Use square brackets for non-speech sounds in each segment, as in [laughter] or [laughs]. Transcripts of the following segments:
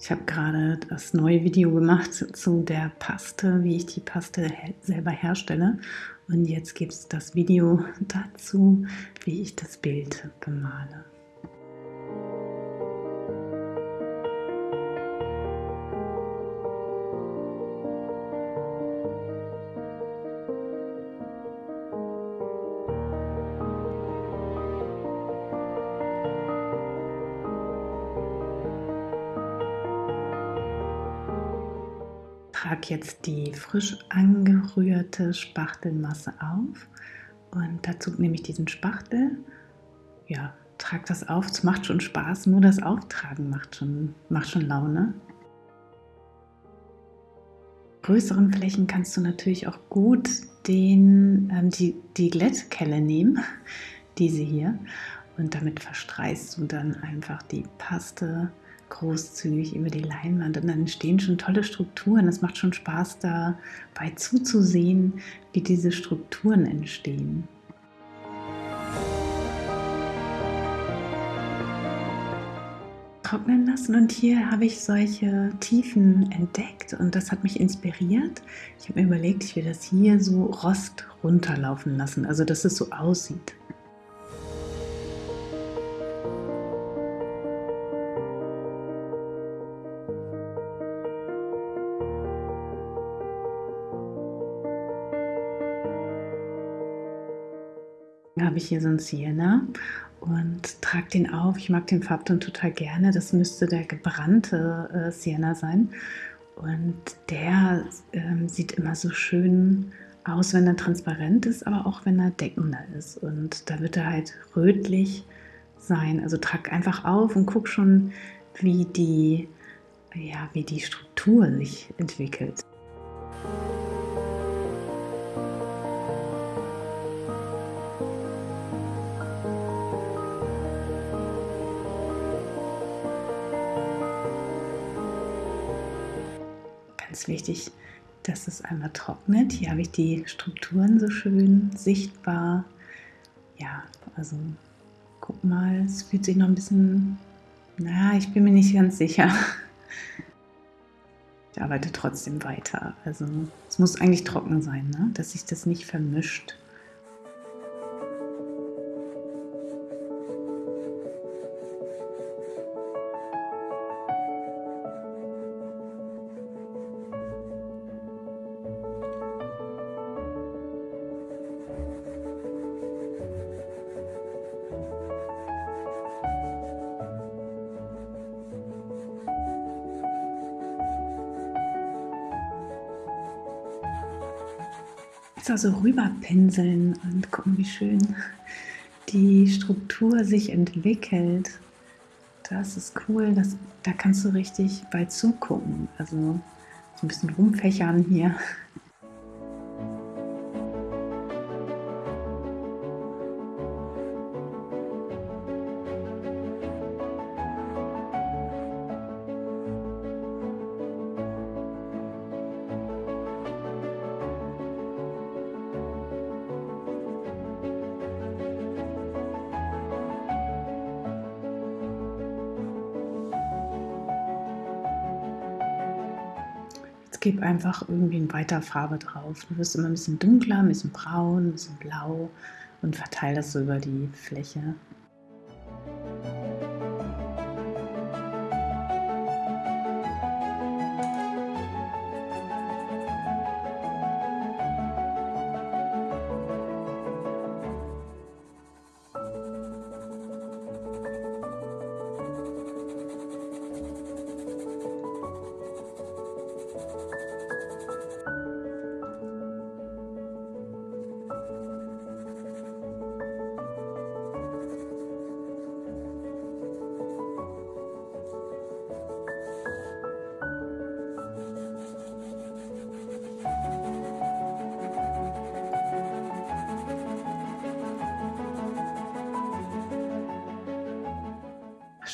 Ich habe gerade das neue Video gemacht zu der Paste, wie ich die Paste selber herstelle. Und jetzt gibt es das Video dazu, wie ich das Bild bemale. Trage jetzt die frisch angerührte Spachtelmasse auf. Und dazu nehme ich diesen Spachtel, ja, trage das auf, es macht schon Spaß, nur das Auftragen macht schon, macht schon Laune. Größeren Flächen kannst du natürlich auch gut den, ähm, die, die Glättkelle nehmen, [laughs] diese hier, und damit verstreist du dann einfach die Paste großzügig über die Leinwand und dann entstehen schon tolle Strukturen. Es macht schon Spaß dabei zuzusehen, wie diese Strukturen entstehen. trocknen lassen und hier habe ich solche Tiefen entdeckt und das hat mich inspiriert. Ich habe mir überlegt, ich will das hier so Rost runterlaufen lassen, also dass es so aussieht. Habe ich hier so einen Sienna und trage den auf. Ich mag den Farbton total gerne. Das müsste der gebrannte äh, Sienna sein. Und der ähm, sieht immer so schön aus, wenn er transparent ist, aber auch wenn er deckender ist. Und da wird er halt rötlich sein. Also trag einfach auf und guck schon, wie die, ja, wie die Struktur sich entwickelt. Ganz wichtig, dass es einmal trocknet. Hier habe ich die Strukturen so schön sichtbar. Ja, also guck mal, es fühlt sich noch ein bisschen, naja, ich bin mir nicht ganz sicher. [laughs] Ich arbeite trotzdem weiter. Also es muss eigentlich trocken sein, ne? dass sich das nicht vermischt. Da so rüberpinseln und gucken, wie schön die Struktur sich entwickelt. Das ist cool, das, da kannst du richtig bei zugucken. Also so ein bisschen rumfächern hier. Gib einfach irgendwie weiter Farbe drauf. Du wirst immer ein bisschen dunkler, ein bisschen braun, ein bisschen blau und verteile das so über die Fläche.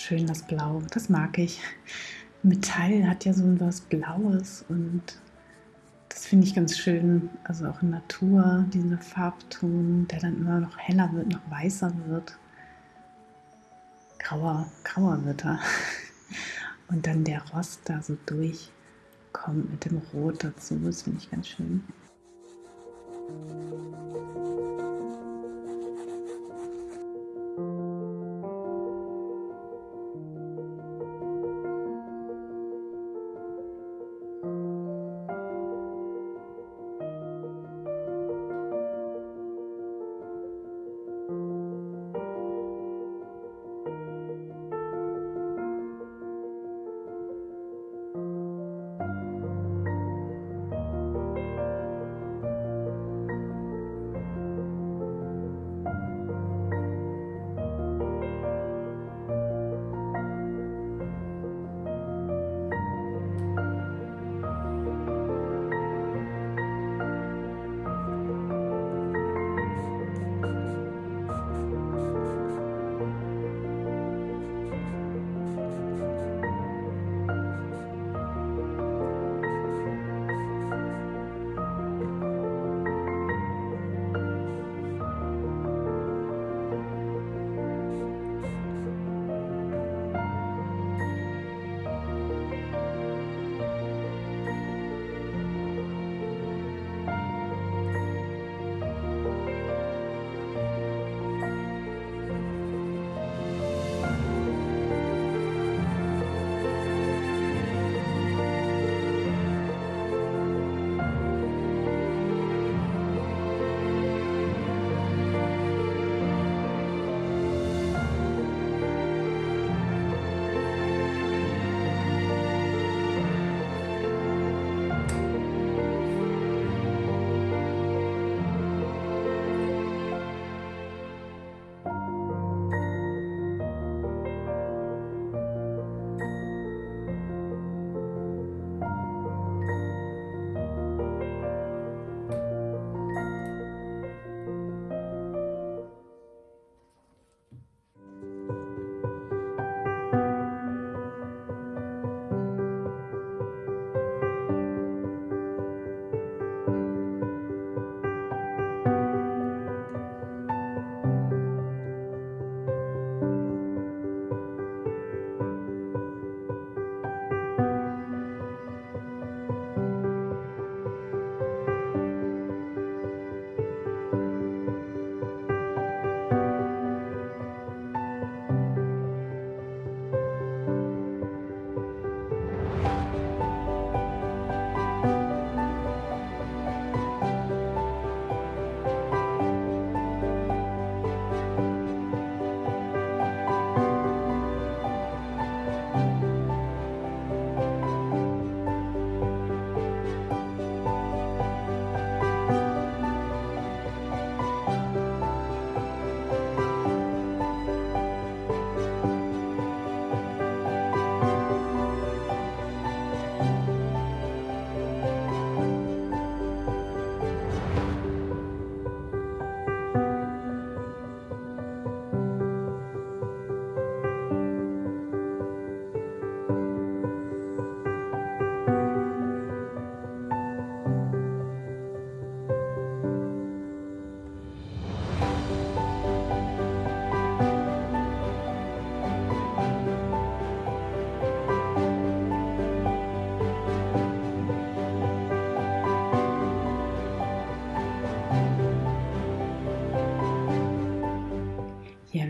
Schön, das Blau. Das mag ich. Metall hat ja so was Blaues und das finde ich ganz schön. Also auch in Natur, dieser Farbton, der dann immer noch heller wird, noch weißer wird. Grauer, grauer wird er. [laughs] und dann der Rost da so durchkommt mit dem Rot dazu. Das finde ich ganz schön.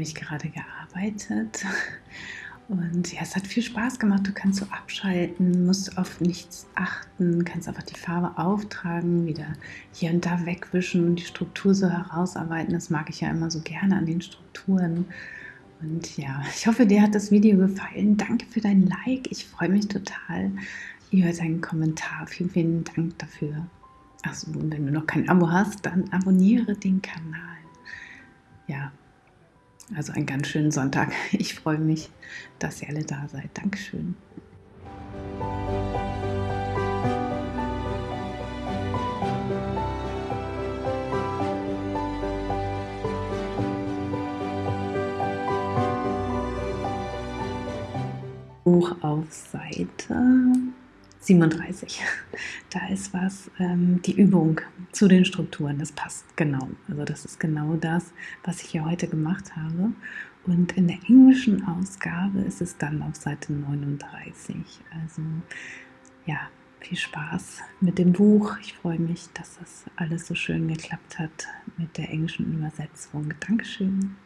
Ich gerade gearbeitet. Und ja, es hat viel Spaß gemacht. Du kannst so abschalten, musst auf nichts achten, kannst einfach die Farbe auftragen, wieder hier und da wegwischen und die Struktur so herausarbeiten. Das mag ich ja immer so gerne an den Strukturen. Und ja, ich hoffe, dir hat das Video gefallen. Danke für dein Like. Ich freue mich total über deinen Kommentar. Vielen, vielen Dank dafür. Achso, wenn du noch kein Abo hast, dann abonniere den Kanal. Ja, also einen ganz schönen Sonntag. [laughs] Ich freue mich, dass ihr alle da seid. Dankeschön. Buch auf Seite 37. [laughs] Da ist was, ähm, die Übung zu den Strukturen, das passt genau. Also das ist genau das, was ich hier heute gemacht habe. Und in der englischen Ausgabe ist es dann auf Seite 39. Also ja, viel Spaß mit dem Buch. Ich freue mich, dass das alles so schön geklappt hat mit der englischen Übersetzung. Dankeschön.